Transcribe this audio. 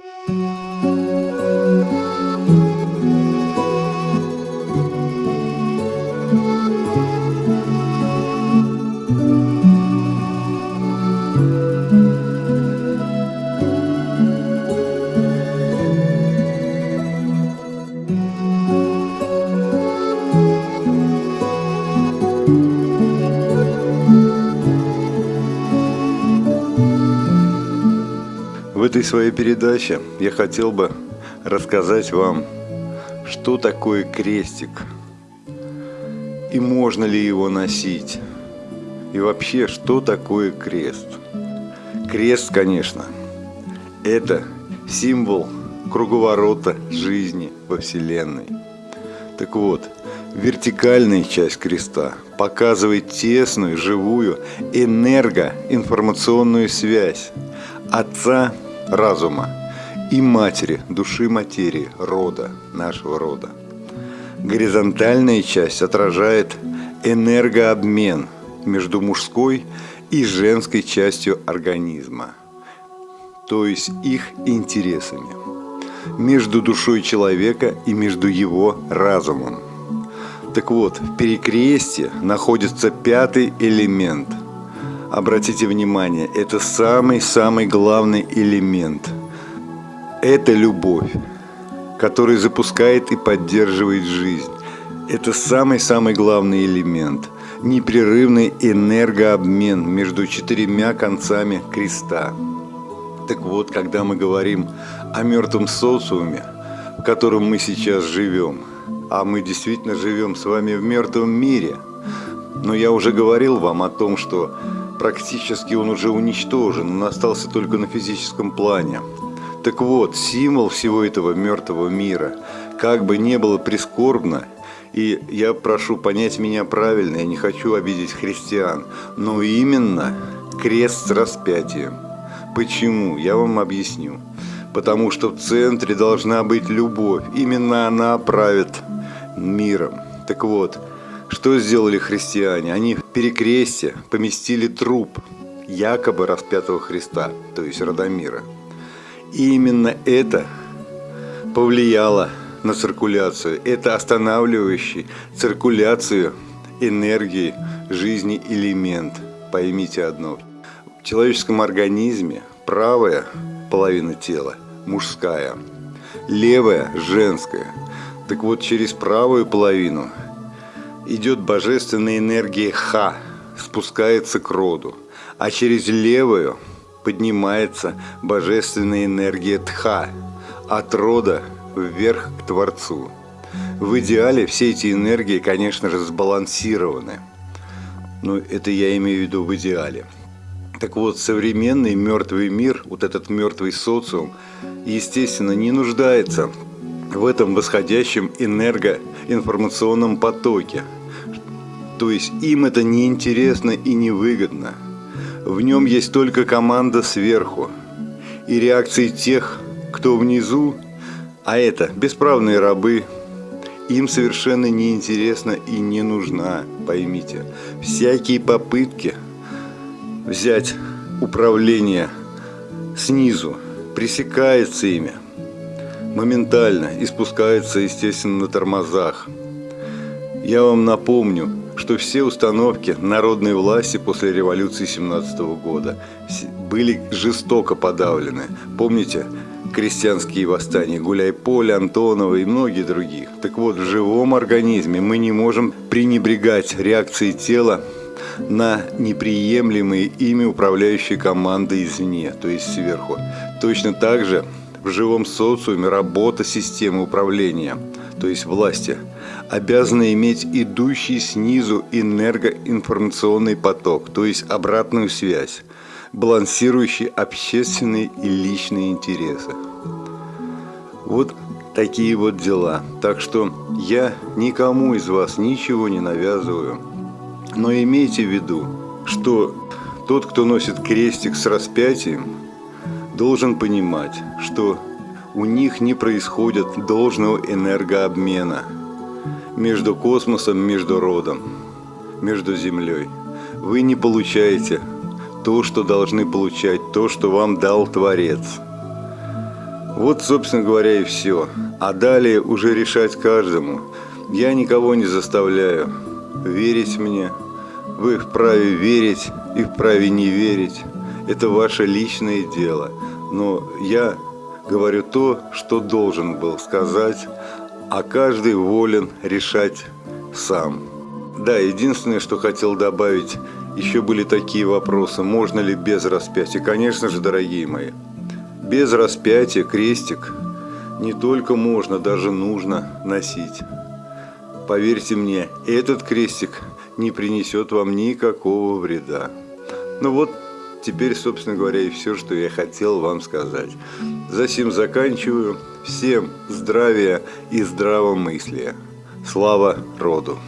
В этой своей передаче я хотел бы рассказать вам, что такое крестик и можно ли его носить, и вообще, что такое крест. Крест, конечно, это символ круговорота жизни во Вселенной. Так вот, вертикальная часть креста показывает тесную, живую энергоинформационную связь Отца разума и матери, души материи, рода, нашего рода. Горизонтальная часть отражает энергообмен между мужской и женской частью организма, то есть их интересами, между душой человека и между его разумом. Так вот, в перекрестье находится пятый элемент – Обратите внимание, это самый-самый главный элемент. Это любовь, который запускает и поддерживает жизнь. Это самый-самый главный элемент. Непрерывный энергообмен между четырьмя концами креста. Так вот, когда мы говорим о мертвом социуме, в котором мы сейчас живем, а мы действительно живем с вами в мертвом мире, но я уже говорил вам о том, что практически он уже уничтожен, он остался только на физическом плане. Так вот, символ всего этого мертвого мира, как бы не было прискорбно, и я прошу понять меня правильно, я не хочу обидеть христиан, но именно крест с распятием. Почему? Я вам объясню. Потому что в центре должна быть любовь. Именно она правит миром. Так вот, что сделали христиане? Они в перекрестие поместили труп якобы распятого Христа, то есть Радомира. И именно это повлияло на циркуляцию. Это останавливающий циркуляцию энергии жизни элемент. Поймите одно. В человеческом организме правая половина тела мужская, левая женская. Так вот, через правую половину идет божественная энергия Ха, спускается к роду, а через левую поднимается божественная энергия Тха, от рода вверх к Творцу. В идеале все эти энергии, конечно же, сбалансированы. Но это я имею в виду в идеале. Так вот, современный мертвый мир, вот этот мертвый социум, естественно, не нуждается в этом восходящем энергоинформационном потоке – то есть им это не интересно и не выгодно. В нем есть только команда сверху и реакции тех, кто внизу, а это бесправные рабы, им совершенно неинтересна и не нужна, поймите. Всякие попытки взять управление снизу пресекается ими моментально и спускается, естественно, на тормозах. Я вам напомню, что все установки народной власти после революции 17 года были жестоко подавлены. Помните крестьянские восстания Гуляй-Поле, Антонова и многие других? Так вот, в живом организме мы не можем пренебрегать реакцией тела на неприемлемые ими управляющие команды извне, то есть сверху. Точно так же в живом социуме работа системы управления, то есть власти – обязаны иметь идущий снизу энергоинформационный поток, то есть обратную связь, балансирующий общественные и личные интересы. Вот такие вот дела. Так что я никому из вас ничего не навязываю. Но имейте в виду, что тот, кто носит крестик с распятием, должен понимать, что у них не происходит должного энергообмена – между космосом, между родом, между Землей. Вы не получаете то, что должны получать, то, что вам дал Творец. Вот, собственно говоря, и все. А далее уже решать каждому. Я никого не заставляю верить мне. Вы вправе верить и вправе не верить. Это ваше личное дело. Но я говорю то, что должен был сказать, а каждый волен решать сам. Да, единственное, что хотел добавить, еще были такие вопросы, можно ли без распятия. Конечно же, дорогие мои, без распятия крестик не только можно, даже нужно носить. Поверьте мне, этот крестик не принесет вам никакого вреда. Ну вот, теперь, собственно говоря, и все, что я хотел вам сказать. Засим заканчиваю. Всем здравия и здравомыслия. Слава роду!